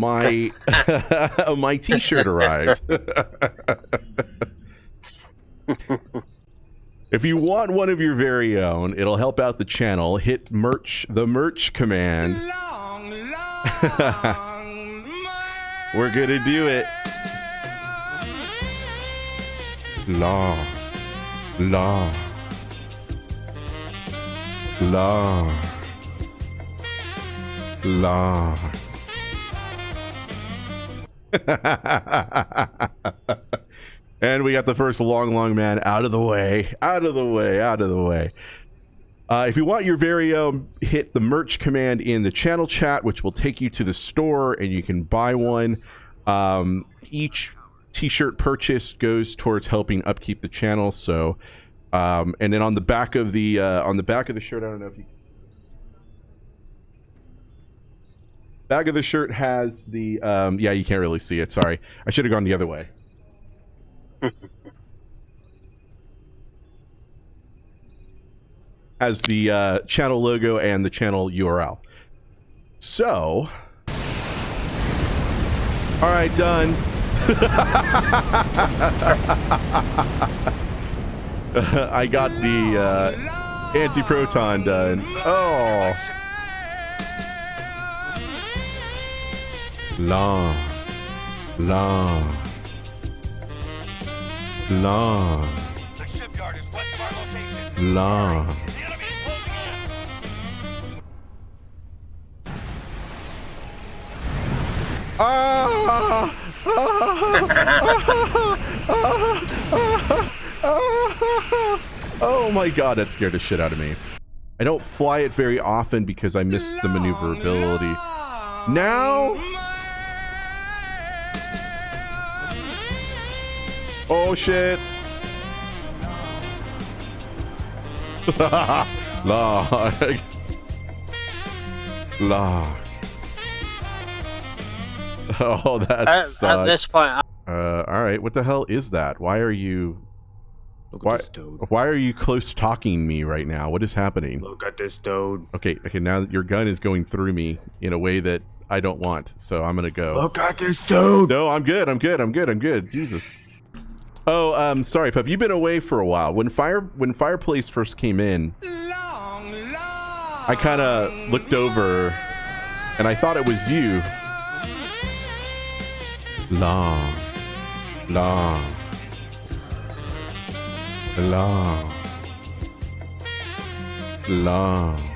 my my T-shirt arrived. if you want one of your very own, it'll help out the channel. Hit merch the merch command. We're gonna do it. Law, law, law, law. and we got the first long, long man out of the way, out of the way, out of the way. Uh, if you want your very own, hit the merch command in the channel chat, which will take you to the store and you can buy one. Um, each t-shirt purchase goes towards helping upkeep the channel. So, um, and then on the back of the uh, on the back of the shirt, I don't know if you back of the shirt has the um, yeah you can't really see it. Sorry, I should have gone the other way. has the uh, channel logo and the channel URL. So, all right, done. I got the uh, anti-proton done. Oh. Long. Long. Long. The shipyard is west of our location. In. Ah! oh my god, that scared the shit out of me. I don't fly it very often because I miss the maneuverability. Now? Oh shit. Log. Log. Oh, that At, at this point, I- Uh, all right. What the hell is that? Why are you? Look Why? at this toad. Why are you close talking me right now? What is happening? Look at this toad. Okay. Okay. Now your gun is going through me in a way that I don't want. So I'm gonna go. Look at this toad. No, I'm good. I'm good. I'm good. I'm good. Jesus. Oh, um, sorry, Pup. You've been away for a while. When fire when fireplace first came in, I kind of looked over, and I thought it was you. Long, long, long, long.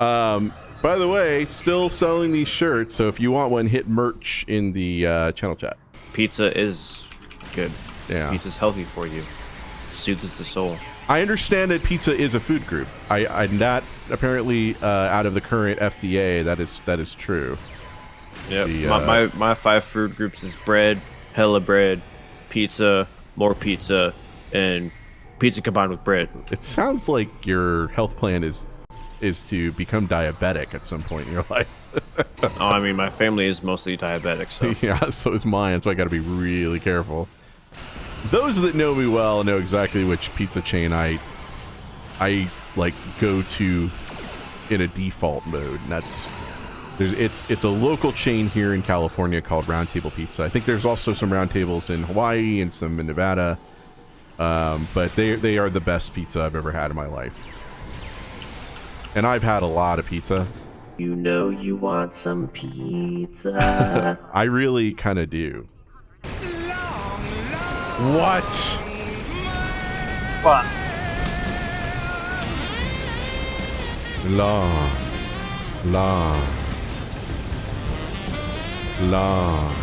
Um, by the way, still selling these shirts. So if you want one, hit merch in the uh, channel chat. Pizza is good. Yeah. Pizza's healthy for you. Soothes the soul. I understand that pizza is a food group. I, I'm not apparently uh, out of the current FDA. That is that is true. My, uh, my my five food groups is bread, hella bread, pizza, more pizza, and pizza combined with bread. It sounds like your health plan is is to become diabetic at some point in your life. oh, I mean, my family is mostly diabetic, so yeah, so is mine. So I got to be really careful. Those that know me well know exactly which pizza chain I I like go to in a default mode. And that's there's it's it's a local chain here in California called Round Table Pizza. I think there's also some round tables in Hawaii and some in Nevada. Um, but they they are the best pizza I've ever had in my life. And I've had a lot of pizza. You know you want some pizza. I really kind of do. What? what? Long, long, long,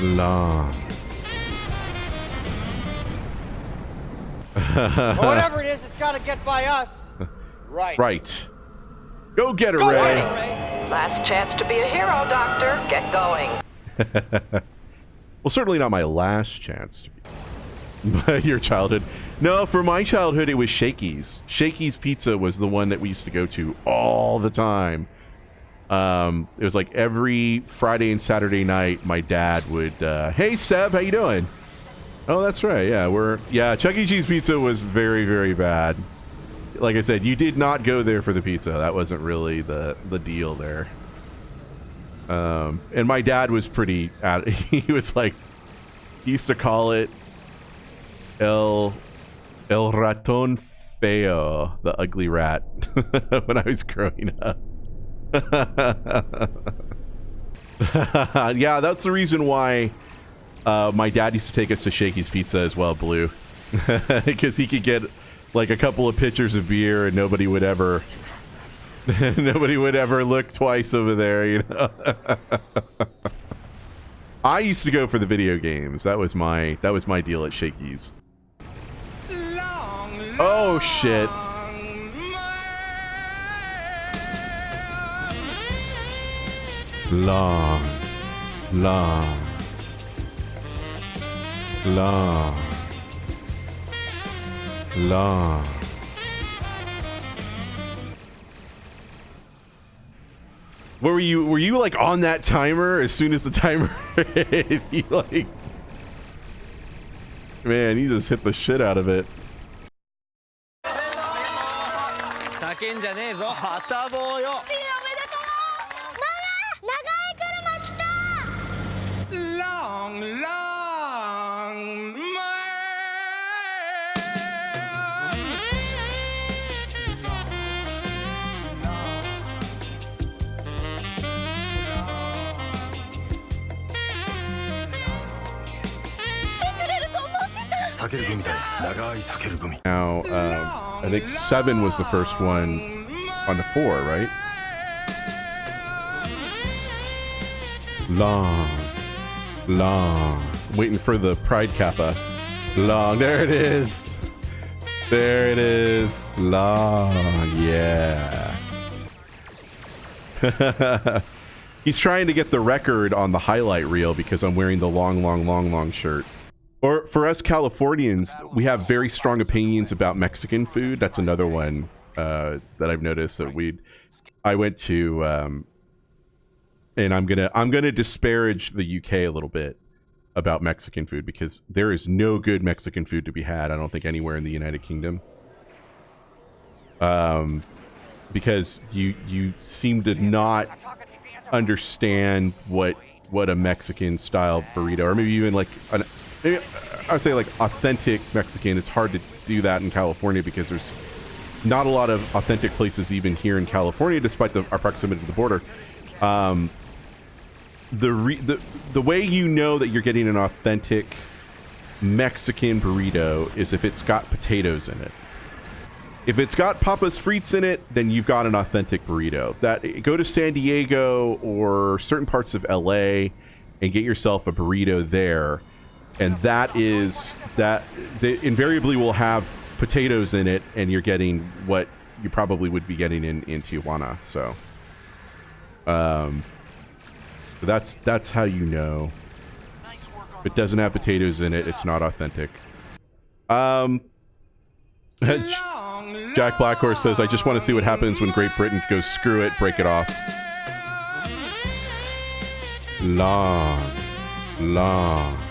long. Whatever it is, it's got to get by us. Right. Right. Go get her, Go Ray. get it, Ray. Last chance to be a hero, Doctor. Get going. Well, certainly not my last chance. to be- Your childhood. No, for my childhood, it was Shakey's. Shakey's Pizza was the one that we used to go to all the time. Um, it was like every Friday and Saturday night, my dad would, uh, "Hey, Seb, how you doing?" Oh, that's right. Yeah, we're yeah. Chuck E. Cheese pizza was very, very bad. like I said, you did not go there for the pizza. That wasn't really the the deal there. Um, and my dad was pretty. He was like, he used to call it El El Raton Feo, the ugly rat, when I was growing up. yeah, that's the reason why uh, my dad used to take us to Shakey's Pizza as well, Blue, because he could get like a couple of pitchers of beer and nobody would ever nobody would ever look twice over there, you know. I used to go for the video games. That was my that was my deal at Shakey's. Oh shit. Long, long, long. Where were you? Were you like on that timer as soon as the timer hit? Like, man, you just hit the shit out of it. Now, um, I think seven was the first one on the four, right? Long, long. Waiting for the Pride Kappa. Long. There it is. There it is. Long. Yeah. He's trying to get the record on the highlight reel because I'm wearing the long, long, long, long shirt. Or for us Californians, we have very strong opinions about Mexican food. That's another one uh, that I've noticed that we. I went to, um, and I'm gonna I'm gonna disparage the UK a little bit about Mexican food because there is no good Mexican food to be had. I don't think anywhere in the United Kingdom. Um, because you you seem to not understand what what a Mexican style burrito or maybe even like an maybe I would say like authentic Mexican. It's hard to do that in California because there's not a lot of authentic places even here in California, despite the, our proximity to the border. Um, the, re, the the way you know that you're getting an authentic Mexican burrito is if it's got potatoes in it. If it's got papas frites in it, then you've got an authentic burrito. That go to San Diego or certain parts of LA and get yourself a burrito there and that is that they invariably will have potatoes in it and you're getting what you probably would be getting in in Tijuana so. Um so that's that's how you know. If it doesn't have potatoes in it it's not authentic. Um Jack Blackhorse says I just want to see what happens when Great Britain goes screw it break it off. Long long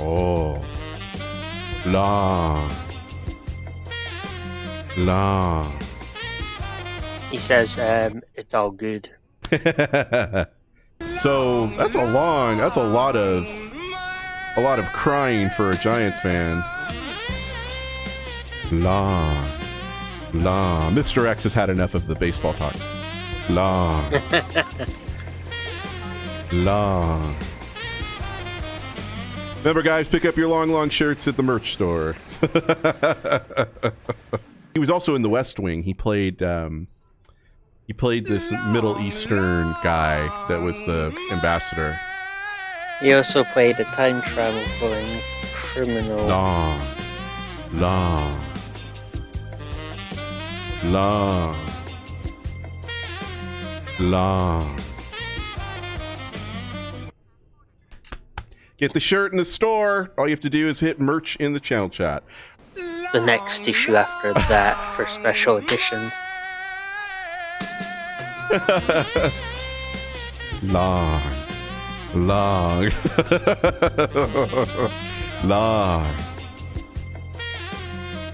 Oh. Long. Long. He says um, it's all good. so that's a long, that's a lot of, a lot of crying for a Giants fan. Long. Long. Mr. X has had enough of the baseball talk. Long. long. Remember, guys, pick up your long, long shirts at the merch store. he was also in the West Wing. He played um, he played this Middle Eastern guy that was the ambassador. He also played a time traveling criminal. Long, long, long, long. Get the shirt in the store. All you have to do is hit merch in the channel chat. The next issue after that for special editions. long, long, long,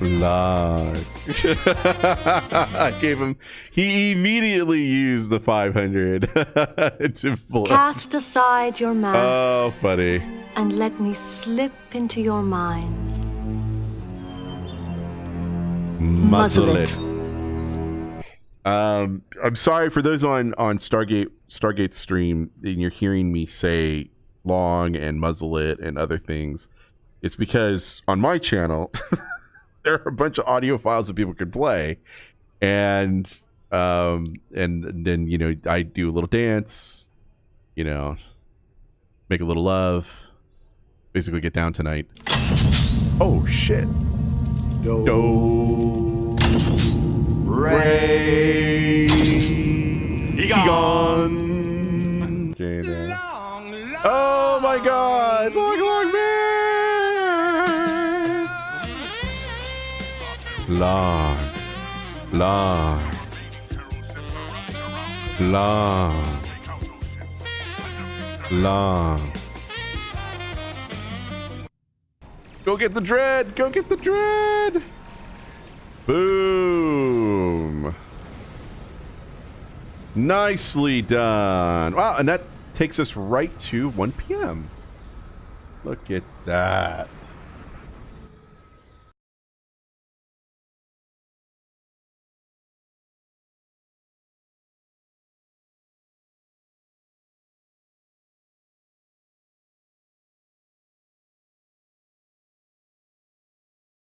Large. I gave him. He immediately used the 500 to flip. Cast aside your masks Oh, funny. and let me slip into your minds. Muzzle Muzzle it. Um, I'm sorry for those on on Stargate Stargate stream. And you're hearing me say long and muzzle it and other things. It's because on my channel there are a bunch of audio files that people can play, and um, and then you know I do a little dance, you know, make a little love, basically get down tonight. Oh shit. Do. Ray. Egon. Jada. Oh my god. Long. Long. Long. Long. Go get the dread! Go get the dread! Boom! Nicely done. Wow, and that takes us right to 1 p.m. Look at that.